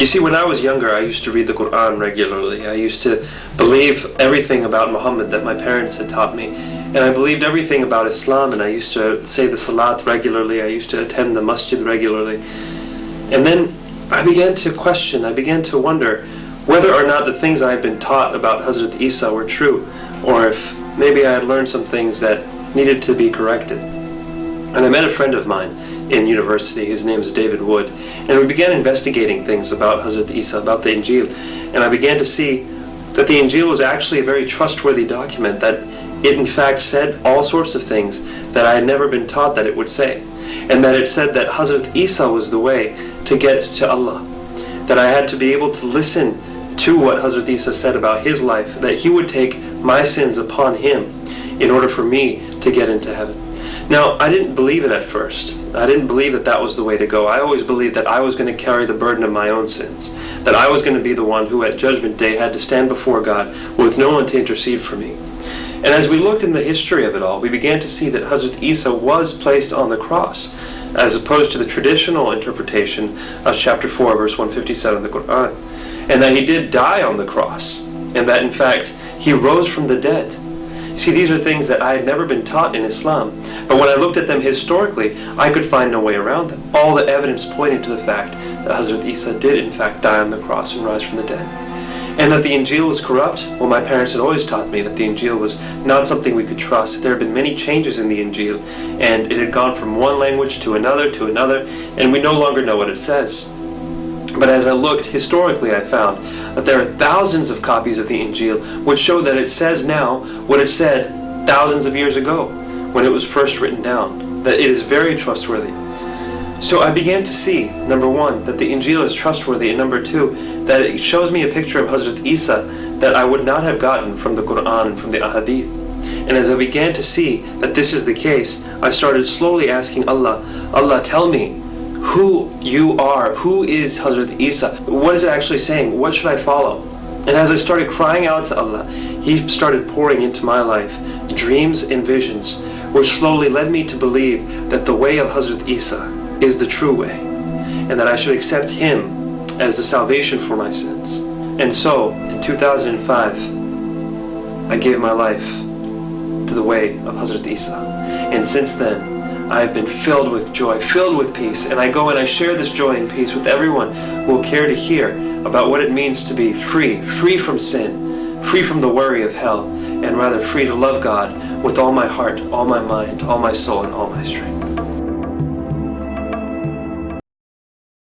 You see, when I was younger, I used to read the Quran regularly. I used to believe everything about Muhammad that my parents had taught me. And I believed everything about Islam, and I used to say the Salat regularly. I used to attend the masjid regularly. And then I began to question, I began to wonder whether or not the things I had been taught about Hazrat Isa were true, or if maybe I had learned some things that needed to be corrected. And I met a friend of mine in university. His name is David Wood. And we began investigating things about Hazrat Isa, about the Injil. And I began to see that the Injil was actually a very trustworthy document, that it in fact said all sorts of things that I had never been taught that it would say. And that it said that Hazrat Isa was the way to get to Allah. That I had to be able to listen to what Hazrat Isa said about his life, that he would take my sins upon him in order for me to get into heaven. Now, I didn't believe it at first. I didn't believe that that was the way to go. I always believed that I was going to carry the burden of my own sins. That I was going to be the one who at Judgment Day had to stand before God with no one to intercede for me. And as we looked in the history of it all, we began to see that Hazrat Isa was placed on the cross, as opposed to the traditional interpretation of chapter 4, verse 157 of the Quran. And that he did die on the cross, and that in fact he rose from the dead. See, these are things that I had never been taught in Islam. But when I looked at them historically, I could find no way around them. All the evidence pointed to the fact that Hazrat Isa did in fact die on the cross and rise from the dead. And that the Injil was corrupt, well my parents had always taught me that the Injil was not something we could trust. There had been many changes in the Injil, and it had gone from one language to another to another, and we no longer know what it says. But as I looked historically, I found that there are thousands of copies of the Injil which show that it says now what it said thousands of years ago when it was first written down, that it is very trustworthy. So I began to see, number one, that the Injil is trustworthy, and number two, that it shows me a picture of Hazrat Isa that I would not have gotten from the Quran and from the Ahadith. And as I began to see that this is the case, I started slowly asking Allah, Allah, tell me who you are, who is Hazrat Isa, what is it actually saying, what should I follow? And as I started crying out to Allah, He started pouring into my life dreams and visions, which slowly led me to believe that the way of Hazrat Isa is the true way, and that I should accept him as the salvation for my sins. And so, in 2005, I gave my life to the way of Hazrat Isa. And since then, I have been filled with joy, filled with peace, and I go and I share this joy and peace with everyone who will care to hear about what it means to be free, free from sin, free from the worry of hell, and rather free to love God with all my heart, all my mind, all my soul, and all my strength.